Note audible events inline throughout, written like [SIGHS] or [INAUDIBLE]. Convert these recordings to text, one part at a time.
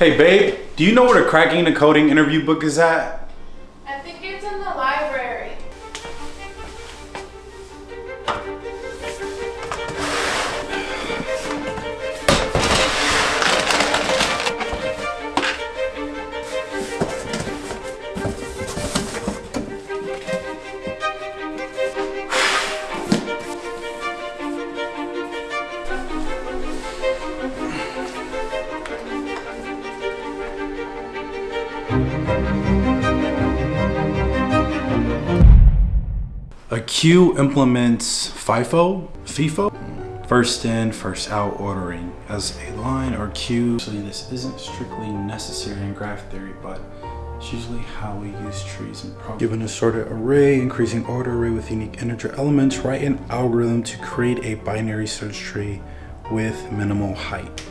Hey babe, do you know where the cracking the coding interview book is at? A queue implements FIFO, FIFO, first in, first out ordering as a line or queue. Actually, this isn't strictly necessary in graph theory, but it's usually how we use trees and programs. Given a sorted array, increasing order array with unique integer elements, write an algorithm to create a binary search tree with minimal height.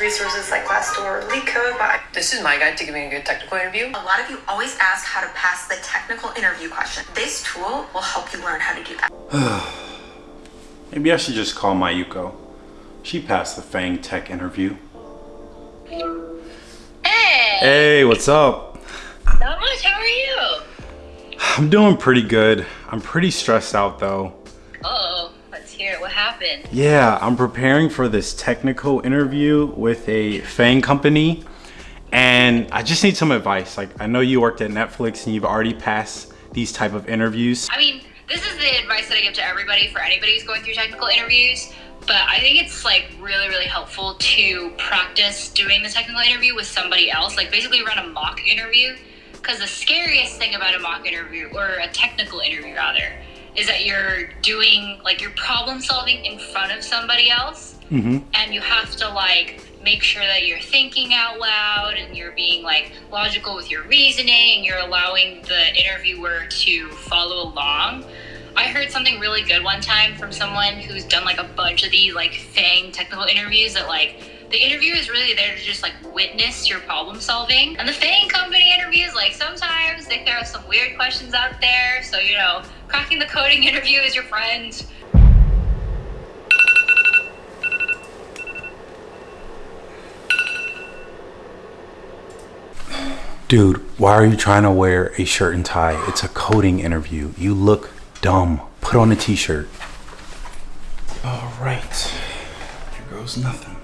Resources like Glassdoor or LeetCode, but I This is my guide to giving a good technical interview. A lot of you always ask how to pass the technical interview question. This tool will help you learn how to do that. [SIGHS] Maybe I should just call my Mayuko. She passed the FAANG Tech interview. Hey, Hey, what's up? not much. How are you? I'm doing pretty good. I'm pretty stressed out though. Let's hear it. What happened? Yeah, I'm preparing for this technical interview with a FAANG company and I just need some advice. Like I know you worked at Netflix and you've already passed these type of interviews. I mean, this is the advice that I give to everybody for anybody who's going through technical interviews. But I think it's like really, really helpful to practice doing the technical interview with somebody else. Like basically run a mock interview. Because the scariest thing about a mock interview, or a technical interview rather, is that you're doing like you're problem solving in front of somebody else. Mm-hmm. and you have to like make sure that you're thinking out loud and you're being like logical with your reasoning and you're allowing the interviewer to follow along. I heard something really good one time from someone who's done like a bunch of these like FAANG technical interviews that like the interviewer is really there to just like witness your problem solving. And the FAANG company interviews like sometimes they throw some weird questions out there. So you know cracking the coding interview is your friend Dude, why are you trying to wear a shirt and tie? It's a coding interview. You look dumb. Put on a t-shirt. All right. Here goes nothing.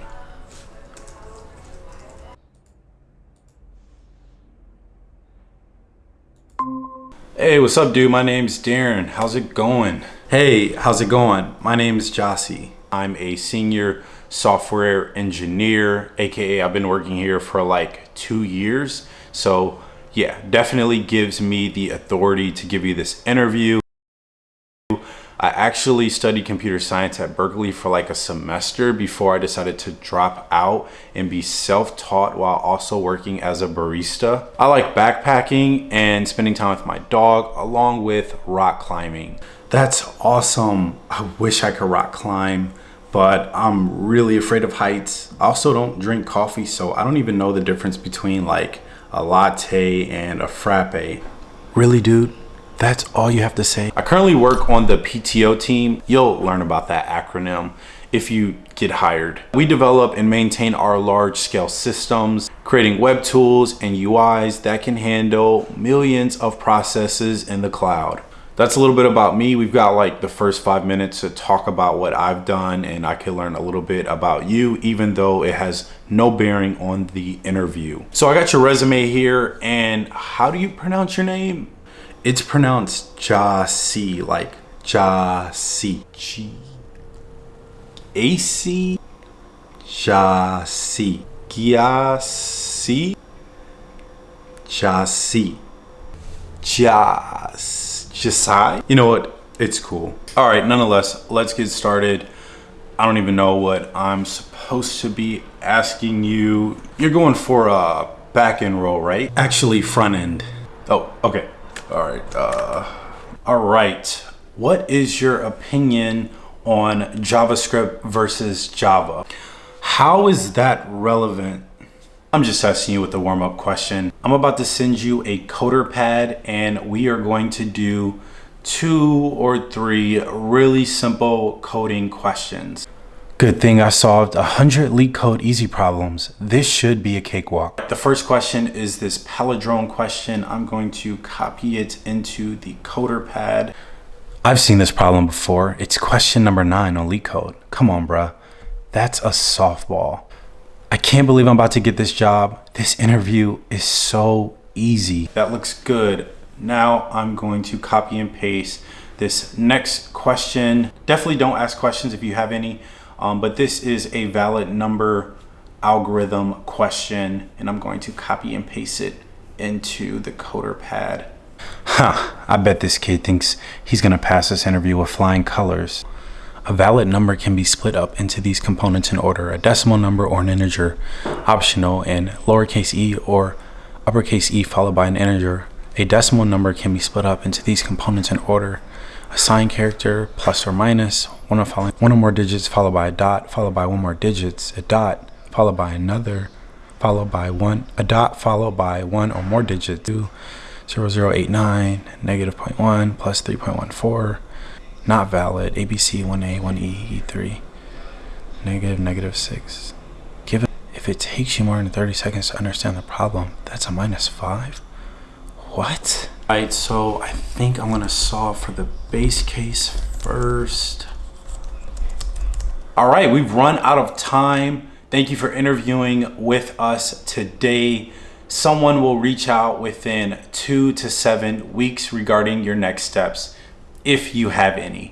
Hey, what's up, dude? My name's Darren. How's it going? Hey, how's it going? My name is Jossie. I'm a senior software engineer, aka I've been working here for like two years. So, yeah, definitely gives me the authority to give you this interview. I actually studied computer science at Berkeley for like a semester before I decided to drop out and be self-taught while also working as a barista. I like backpacking and spending time with my dog along with rock climbing. That's awesome. I wish I could rock climb, but I'm really afraid of heights. I also don't drink coffee, so I don't even know the difference between like a latte and a frappe. Really, dude? That's all you have to say. I currently work on the PTO team. You'll learn about that acronym if you get hired. We develop and maintain our large scale systems, creating web tools and UIs that can handle millions of processes in the cloud. That's a little bit about me. We've got like the first five minutes to talk about what I've done and I can learn a little bit about you, even though it has no bearing on the interview. So I got your resume here and how do you pronounce your name? It's pronounced Jasi, like Jasi. G AC Jasi. Gyasi. Jasi. Jas. Jasai. You know what? It's cool. All right, nonetheless, let's get started. I don't even know what I'm supposed to be asking you. You're going for a back end role, right? Actually, front end. Oh, okay. All right. Uh, all right. What is your opinion on JavaScript versus Java? How is that relevant? I'm just asking you with the warm up question. I'm about to send you a CoderPad and we are going to do two or three really simple coding questions. Good thing I solved 100 LeetCode easy problems. This should be a cakewalk. The first question is this palindrome question. I'm going to copy it into the CoderPad. I've seen this problem before. It's question number nine on LeetCode. Come on, bruh. That's a softball. I can't believe I'm about to get this job. This interview is so easy. That looks good. Now I'm going to copy and paste this next question. Definitely don't ask questions if you have any, um, but this is a valid number algorithm question and I'm going to copy and paste it into the CoderPad. Huh, I bet this kid thinks he's gonna pass this interview with flying colors. A valid number can be split up into these components in order, a decimal number or an integer, optional, and lowercase e or uppercase e followed by an integer. A decimal number can be split up into these components in order, a sign character, plus or minus, one, of following, one or more digits followed by a dot, followed by one more digits, a dot, followed by another, followed by one, a dot followed by one or more digits, two, 0089, negative 0.1, plus 3.14, not valid, ABC 1A, 1E, E3, negative, negative 6. Given if it takes you more than 30 seconds to understand the problem, that's a minus 5? What? Alright, so I think I'm gonna solve for the base case first. Alright, we've run out of time. Thank you for interviewing with us today. Someone will reach out within two to seven weeks regarding your next steps if you have any.